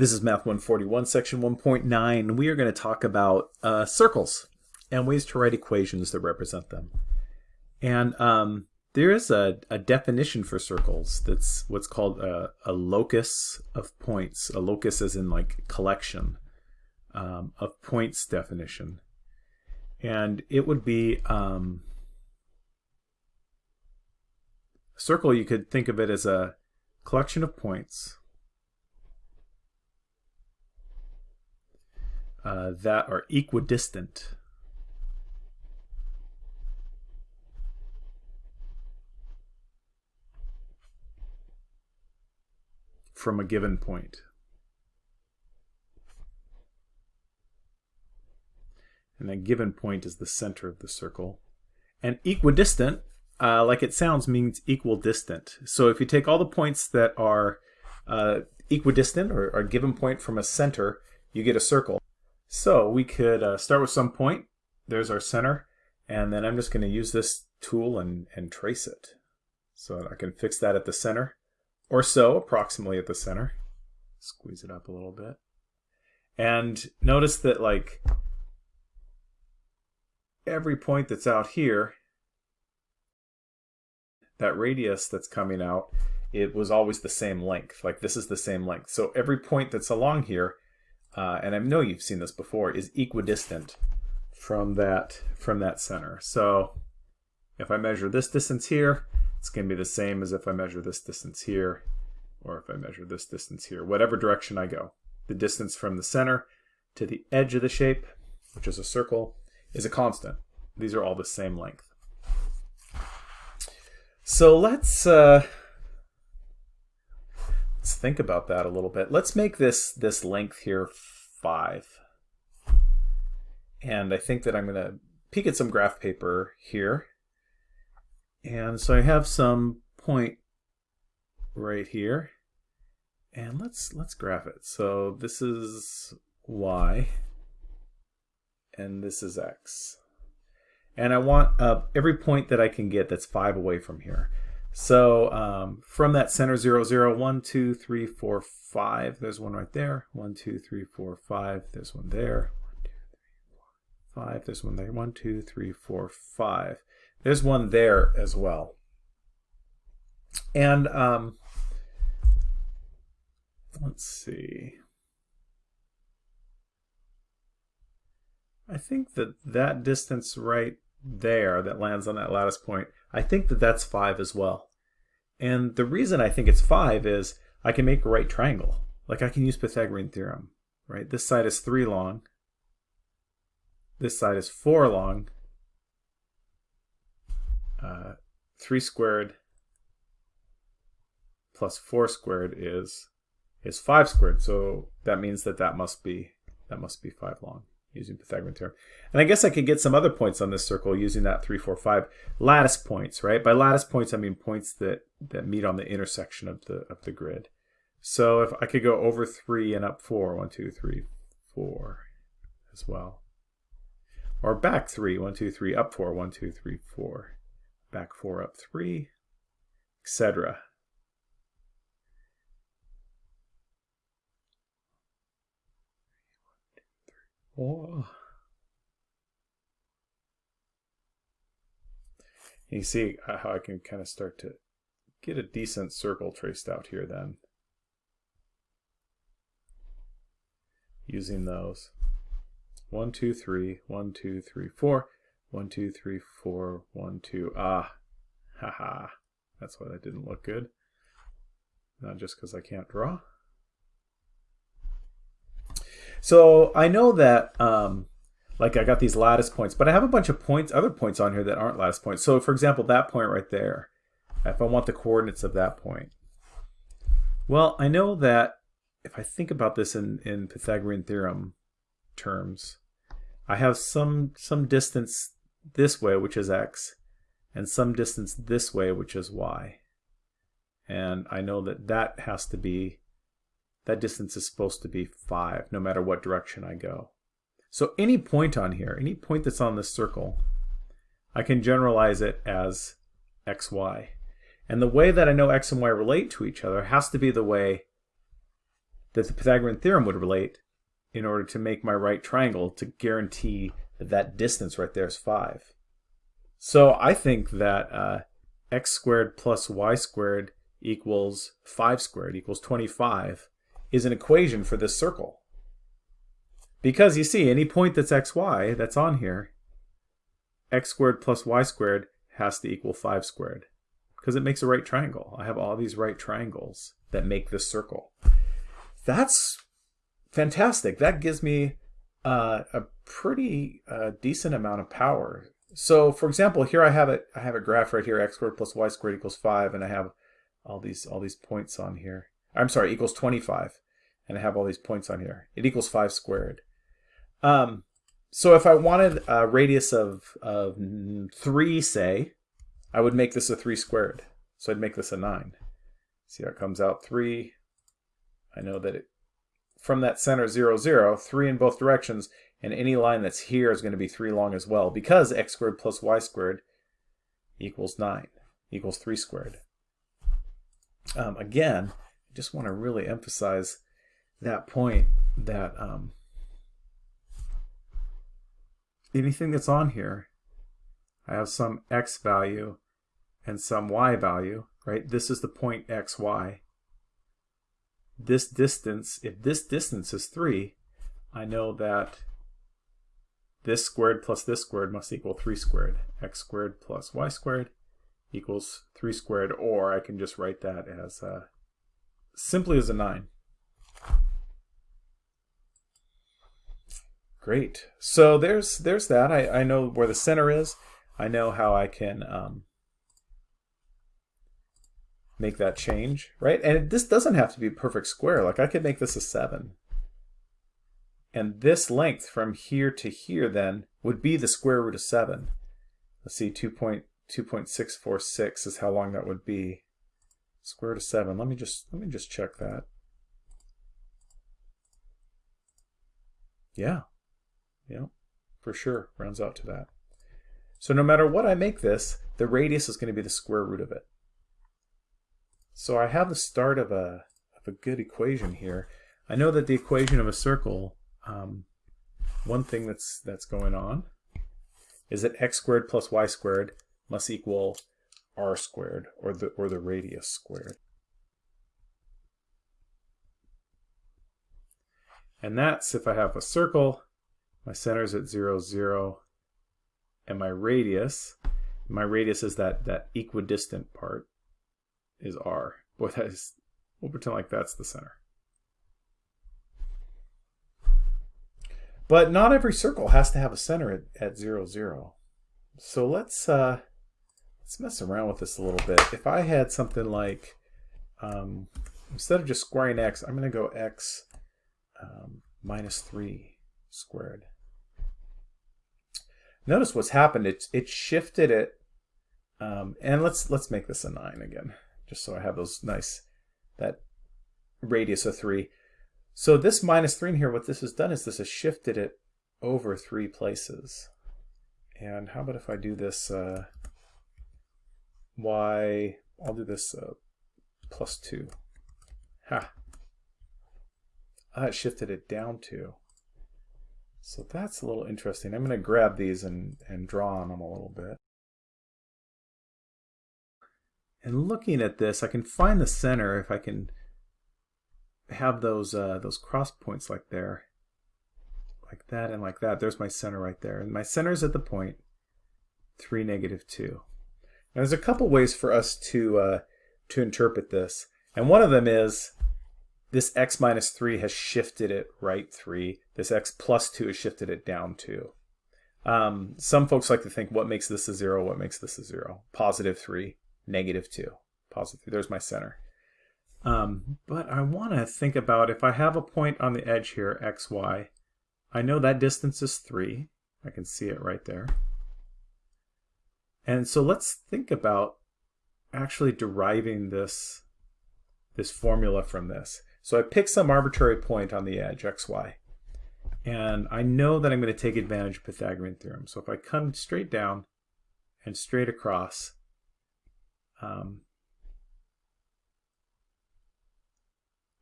This is Math 141, Section 1.9. We are going to talk about uh, circles and ways to write equations that represent them. And um, there is a, a, definition for circles that's what's called a, a, locus of points. A locus is in like collection um, of points definition. And it would be um, a circle, you could think of it as a collection of points uh, that are equidistant. from a given point. And that given point is the center of the circle. And equidistant, uh, like it sounds, means equal distant. So if you take all the points that are uh, equidistant or a given point from a center, you get a circle. So we could uh, start with some point. There's our center. And then I'm just going to use this tool and, and trace it. So I can fix that at the center or so, approximately at the center. Squeeze it up a little bit. And notice that like every point that's out here, that radius that's coming out, it was always the same length. Like this is the same length. So every point that's along here uh, and I know you've seen this before, is equidistant from that from that center. So if I measure this distance here, it's going to be the same as if I measure this distance here, or if I measure this distance here, whatever direction I go. The distance from the center to the edge of the shape, which is a circle, is a constant. These are all the same length. So let's uh, Let's think about that a little bit. Let's make this, this length here 5. And I think that I'm going to peek at some graph paper here. And so I have some point right here. And let's let's graph it. So this is y and this is x. And I want uh, every point that I can get that's 5 away from here. So um, from that center 0, 0, 1, 2, 3, 4, 5. There's one right there. 1, 2, 3, 4, 5. There's one there. 1, 2, 3, 4, 5. There's one there. 1, 2, 3, 4, 5. There's one there as well. And um, let's see. I think that that distance right there that lands on that lattice point, I think that that's 5 as well. And the reason I think it's 5 is I can make a right triangle. Like I can use Pythagorean theorem, right? This side is 3 long. This side is 4 long. Uh, 3 squared plus 4 squared is is 5 squared. So that means that that must be that must be 5 long using Pythagorean theorem. And I guess I could get some other points on this circle using that 3, 4, 5 lattice points, right? By lattice points, I mean points that, that meet on the intersection of the, of the grid. So if I could go over 3 and up 4, 1, 2, 3, 4 as well. Or back 3, 1, 2, 3, up 4, 1, 2, 3, 4. Back 4, up 3, etc. Oh. You see how I can kind of start to get a decent circle traced out here then. Using those. One, two, three, one, two, three, four, one, two, three, four, one, two. Ah, haha. That's why that didn't look good. Not just because I can't draw. So I know that um, like I got these lattice points, but I have a bunch of points, other points on here that aren't lattice points. So for example, that point right there, if I want the coordinates of that point. Well, I know that if I think about this in, in Pythagorean theorem terms, I have some, some distance this way, which is x, and some distance this way, which is y. And I know that that has to be that distance is supposed to be 5 no matter what direction I go. So any point on here, any point that's on this circle, I can generalize it as xy. And the way that I know x and y relate to each other has to be the way that the Pythagorean theorem would relate in order to make my right triangle to guarantee that that distance right there is 5. So I think that uh, x squared plus y squared equals 5 squared equals 25 is an equation for this circle. Because you see, any point that's xy that's on here, x squared plus y squared has to equal 5 squared. Because it makes a right triangle. I have all these right triangles that make this circle. That's fantastic. That gives me uh, a pretty uh, decent amount of power. So for example, here I have it. I have a graph right here, x squared plus y squared equals 5, and I have all these all these points on here. I'm sorry, equals 25, and I have all these points on here. It equals 5 squared. Um, so if I wanted a radius of, of 3, say, I would make this a 3 squared. So I'd make this a 9. See how it comes out 3. I know that it, from that center 0, 0, 3 in both directions, and any line that's here is going to be 3 long as well, because x squared plus y squared equals 9, equals 3 squared. Um, again, I just want to really emphasize that point that um, anything that's on here, I have some x value and some y value, right? This is the point xy. This distance, if this distance is 3, I know that this squared plus this squared must equal 3 squared. x squared plus y squared equals 3 squared, or I can just write that as uh, simply as a 9. Great. So there's there's that. I, I know where the center is. I know how I can um, make that change, right? And this doesn't have to be a perfect square. Like I could make this a 7. And this length from here to here then would be the square root of 7. Let's see, 2.2.646 is how long that would be. Square root of 7. Let me just let me just check that. Yeah. Yeah, for sure. Rounds out to that. So no matter what I make this, the radius is going to be the square root of it. So I have the start of a, of a good equation here. I know that the equation of a circle, um, one thing that's, that's going on is that x squared plus y squared must equal r squared, or the, or the radius squared. And that's if I have a circle my center is at 0, 0, and my radius, my radius is that, that equidistant part, is r. Boy, that is, we'll pretend like that's the center. But not every circle has to have a center at, at 0, 0. So let's, uh, let's mess around with this a little bit. If I had something like, um, instead of just squaring x, I'm going to go x um, minus 3 squared. Notice what's happened. It it shifted it, um, and let's let's make this a nine again, just so I have those nice that radius of three. So this minus three in here, what this has done is this has shifted it over three places. And how about if I do this uh, y? I'll do this uh, plus two. Ha. Ah, shifted it down two. So that's a little interesting. I'm going to grab these and, and draw on them a little bit. And looking at this, I can find the center if I can have those uh, those cross points like there, like that and like that. There's my center right there. And my center is at the point 3, negative 2. Now, there's a couple ways for us to, uh, to interpret this. And one of them is this x minus 3 has shifted it right 3. This x plus 2 has shifted it down 2. Um, some folks like to think, what makes this a 0? What makes this a 0? Positive 3, negative 2. Positive 3. There's my center. Um, but I want to think about if I have a point on the edge here, x, y, I know that distance is 3. I can see it right there. And so let's think about actually deriving this, this formula from this. So I pick some arbitrary point on the edge, xy. And I know that I'm going to take advantage of Pythagorean theorem. So if I come straight down and straight across, um,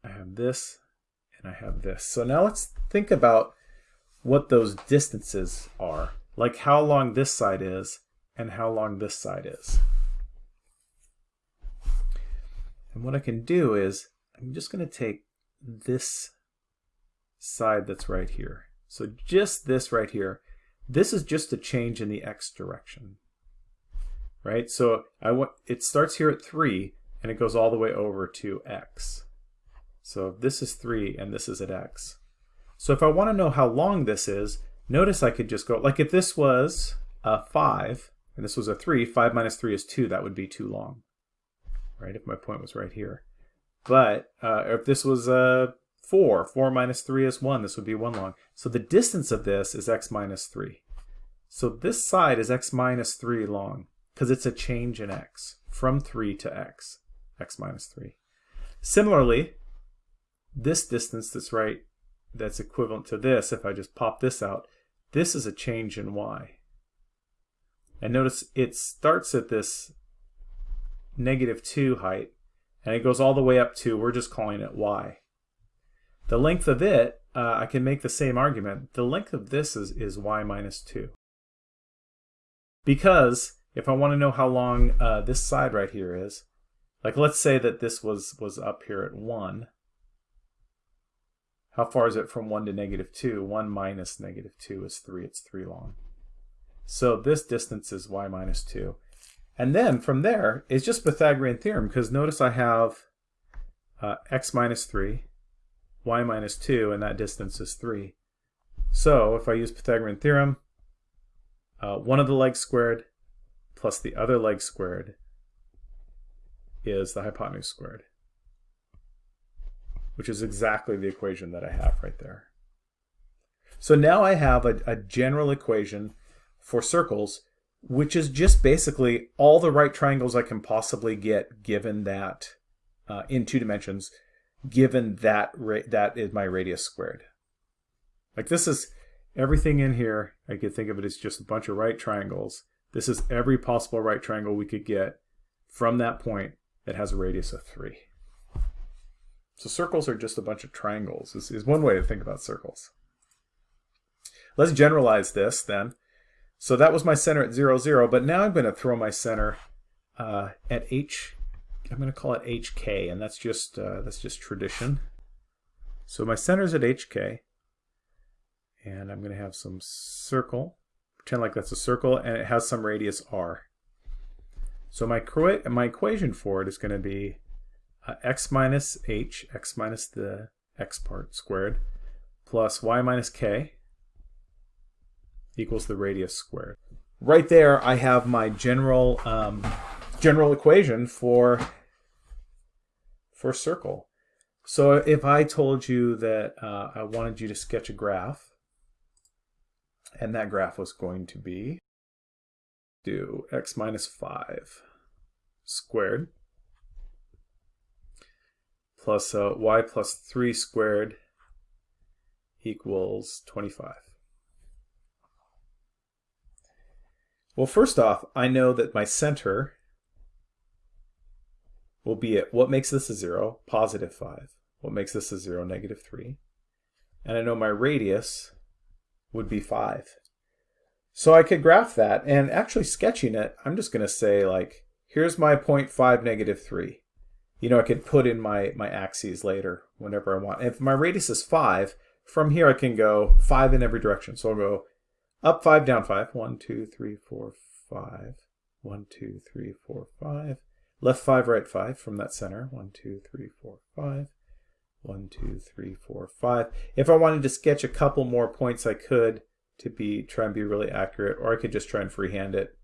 I have this and I have this. So now let's think about what those distances are, like how long this side is and how long this side is. And what I can do is, I'm just going to take this side that's right here. So just this right here, this is just a change in the x direction, right? So I want it starts here at 3, and it goes all the way over to x. So this is 3, and this is at x. So if I want to know how long this is, notice I could just go, like if this was a 5, and this was a 3, 5 minus 3 is 2, that would be too long, right, if my point was right here. But uh, if this was a 4, 4 minus 3 is 1, this would be 1 long. So the distance of this is x minus 3. So this side is x minus 3 long, because it's a change in x, from 3 to x, x minus 3. Similarly, this distance that's right that's equivalent to this, if I just pop this out, this is a change in y. And notice it starts at this negative 2 height, and it goes all the way up to, we're just calling it y. The length of it, uh, I can make the same argument. The length of this is, is y minus 2. Because if I want to know how long uh, this side right here is, like let's say that this was, was up here at 1, how far is it from 1 to negative 2? 1 minus negative 2 is 3. It's 3 long. So this distance is y minus 2. And then from there, it's just Pythagorean theorem, because notice I have uh, x minus 3, y minus 2, and that distance is 3. So if I use Pythagorean theorem, uh, one of the legs squared plus the other leg squared is the hypotenuse squared which is exactly the equation that I have right there. So now I have a, a general equation for circles, which is just basically all the right triangles I can possibly get given that uh, in two dimensions, given that that is my radius squared. Like this is everything in here, I could think of it as just a bunch of right triangles. This is every possible right triangle we could get from that point that has a radius of 3. So circles are just a bunch of triangles, is, is one way to think about circles. Let's generalize this then. So that was my center at 0, 0, but now I'm going to throw my center uh, at h, I'm going to call it hk, and that's just, uh, that's just tradition. So my center is at hk, and I'm going to have some circle, pretend like that's a circle, and it has some radius r. So my, my equation for it is going to be uh, x minus h, x minus the x part squared, plus y minus k equals the radius squared. Right there, I have my general um, general equation for for circle. So if I told you that uh, I wanted you to sketch a graph, and that graph was going to be do x minus 5 squared plus uh, y plus 3 squared equals 25. Well, first off, I know that my center will be at what makes this a 0? Positive 5. What makes this a 0? Negative 3. And I know my radius would be 5. So I could graph that, and actually sketching it, I'm just going to say, like, here's my 0.5, negative 3 you know, I could put in my, my axes later whenever I want. if my radius is 5, from here I can go 5 in every direction. So I'll go up 5, down 5. 1, 2, 3, 4, 5. 1, 2, 3, 4, 5. Left 5, right 5 from that center. 1, 2, 3, 4, 5. 1, 2, 3, 4, 5. If I wanted to sketch a couple more points, I could to be try and be really accurate, or I could just try and freehand it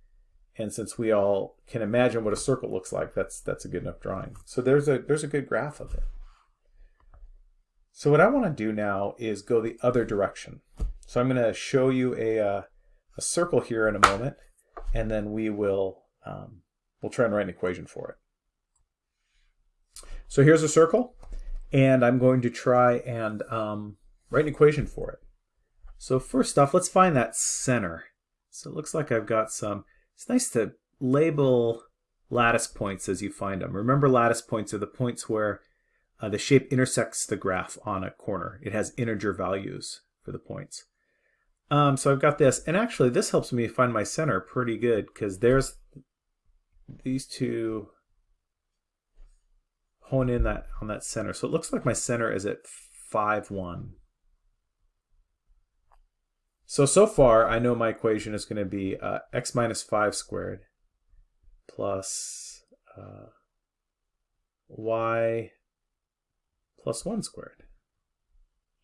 and since we all can imagine what a circle looks like, that's that's a good enough drawing. So there's a there's a good graph of it. So what I want to do now is go the other direction. So I'm going to show you a, uh, a circle here in a moment, and then we will um, we'll try and write an equation for it. So here's a circle, and I'm going to try and um, write an equation for it. So first off, let's find that center. So it looks like I've got some it's nice to label lattice points as you find them. Remember lattice points are the points where uh, the shape intersects the graph on a corner. It has integer values for the points. Um, so I've got this, and actually this helps me find my center pretty good because there's these two hone in that on that center. So it looks like my center is at 5, 1. So, so far I know my equation is going to be uh, x minus 5 squared plus uh, y plus 1 squared.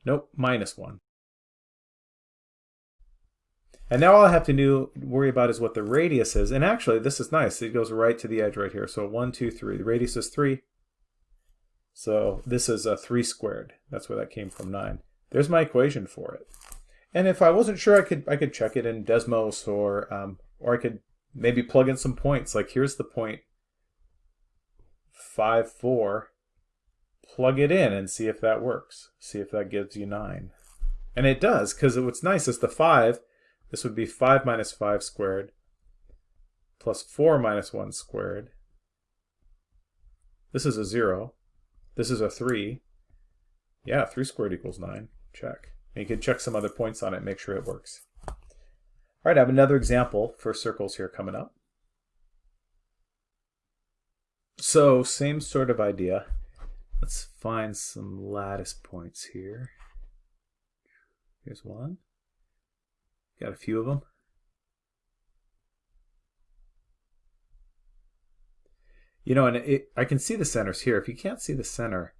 Nope, minus 1. And now all I have to do, worry about is what the radius is. And actually, this is nice. It goes right to the edge right here. So 1, 2, 3. The radius is 3. So this is a 3 squared. That's where that came from, 9. There's my equation for it. And if I wasn't sure, I could I could check it in Desmos or um, or I could maybe plug in some points. Like here's the point 5, 4. Plug it in and see if that works. See if that gives you 9. And it does, because what's nice is the 5 this would be 5 minus 5 squared plus 4 minus 1 squared. This is a 0. This is a 3. Yeah, 3 squared equals 9. Check. And you can check some other points on it make sure it works. All right, I have another example for circles here coming up. So, same sort of idea. Let's find some lattice points here. Here's one. Got a few of them. You know, and it, I can see the centers here. If you can't see the center,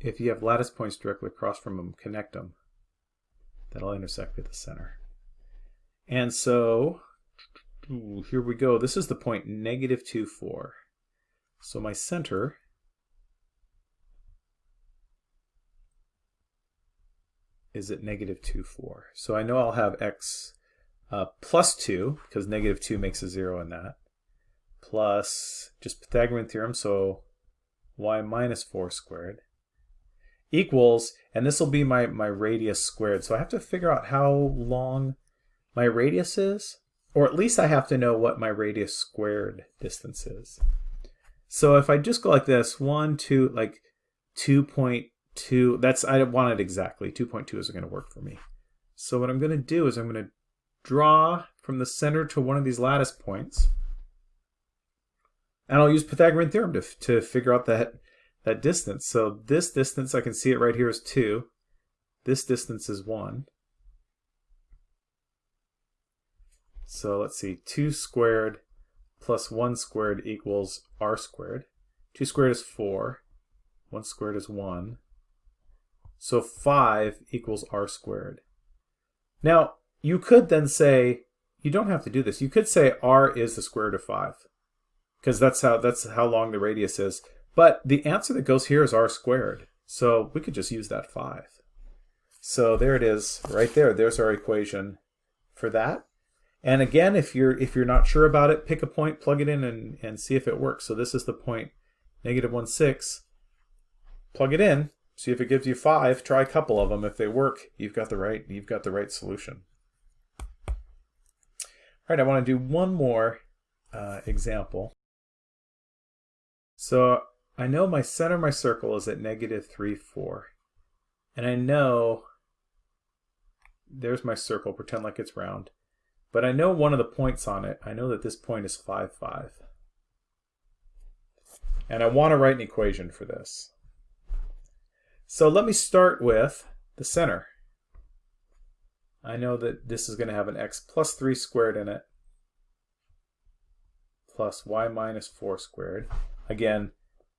if you have lattice points directly across from them, connect them. That'll intersect with the center. And so, ooh, here we go. This is the point negative 2, 4. So my center is at negative 2, 4. So I know I'll have x uh, plus 2, because negative 2 makes a 0 in that, plus just Pythagorean theorem, so y minus 4 squared, equals, and this will be my, my radius squared. So I have to figure out how long my radius is, or at least I have to know what my radius squared distance is. So if I just go like this, 1, 2, like 2.2 two, that's, I want it exactly. 2.2 isn't going to work for me. So what I'm going to do is I'm going to draw from the center to one of these lattice points. And I'll use Pythagorean theorem to, to figure out that, that distance. So this distance, I can see it right here is 2. This distance is 1. So let's see, 2 squared plus 1 squared equals r squared. 2 squared is 4. 1 squared is 1. So 5 equals r squared. Now, you could then say, you don't have to do this. You could say r is the square root of 5 because that's how that's how long the radius is. But the answer that goes here is r squared. So we could just use that 5. So there it is right there. There's our equation for that. And again, if you're if you're not sure about it, pick a point, plug it in, and, and see if it works. So this is the point negative 1, 6. Plug it in, See if it gives you five. Try a couple of them. If they work, you've got the right you've got the right solution. All right, I want to do one more uh, example. So I know my center of my circle is at negative 3, 4. And I know, there's my circle, pretend like it's round. But I know one of the points on it. I know that this point is 5, 5. And I want to write an equation for this. So let me start with the center. I know that this is going to have an x plus 3 squared in it plus y minus 4 squared. Again,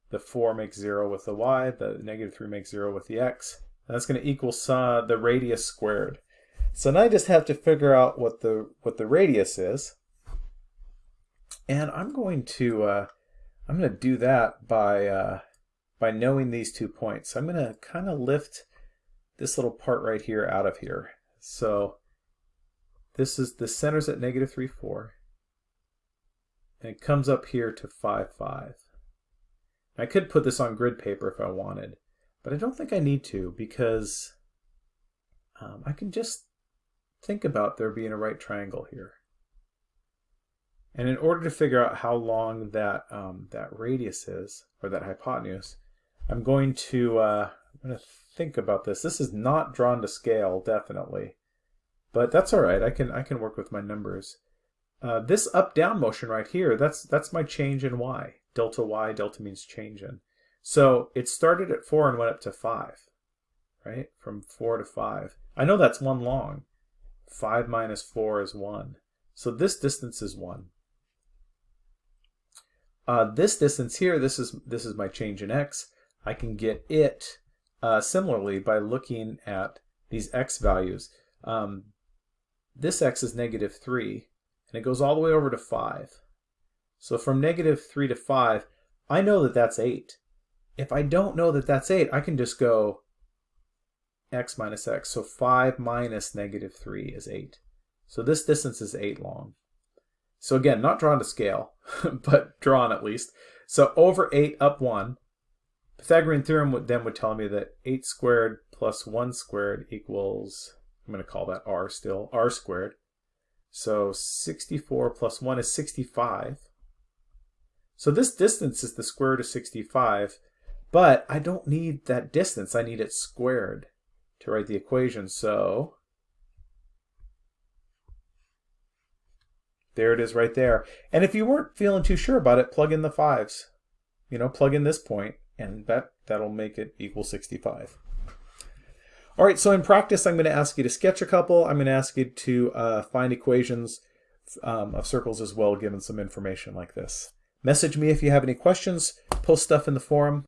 the 4 makes 0 with the y, the negative 3 makes 0 with the x. And that's going to equal uh, the radius squared. So now I just have to figure out what the what the radius is. And I'm going to uh, I'm going to do that by uh, by knowing these two points. I'm going to kind of lift this little part right here out of here. So this is the center's at negative 3, 4. And it comes up here to 5, 5. I could put this on grid paper if I wanted, but I don't think I need to because um, I can just think about there being a right triangle here. And in order to figure out how long that, um, that radius is, or that hypotenuse, I'm going to, uh, I'm going to think about this. This is not drawn to scale, definitely. But that's all right. I can, I can work with my numbers. Uh, this up-down motion right here, that's, that's my change in y. Delta y, delta means change in. So it started at 4 and went up to 5, right? From 4 to 5. I know that's 1 long. 5 minus 4 is 1. So this distance is 1. Uh, this distance here, this is, this is my change in x. I can get it uh, similarly by looking at these x values. Um, this x is negative 3, and it goes all the way over to 5. So from negative 3 to 5, I know that that's 8. If I don't know that that's 8, I can just go x minus x. So 5 minus negative 3 is 8. So this distance is 8 long. So again, not drawn to scale, but drawn at least. So over 8 up 1. Pythagorean theorem would, then would tell me that 8 squared plus 1 squared equals, I'm going to call that r still, r squared. So 64 plus 1 is 65. So this distance is the square root of 65, but I don't need that distance. I need it squared to write the equation. So There it is right there. And if you weren't feeling too sure about it, plug in the fives. You know, plug in this point, and that, that'll make it equal 65. All right, so in practice, I'm going to ask you to sketch a couple. I'm going to ask you to uh, find equations um, of circles as well, given some information like this. Message me if you have any questions. Post stuff in the forum.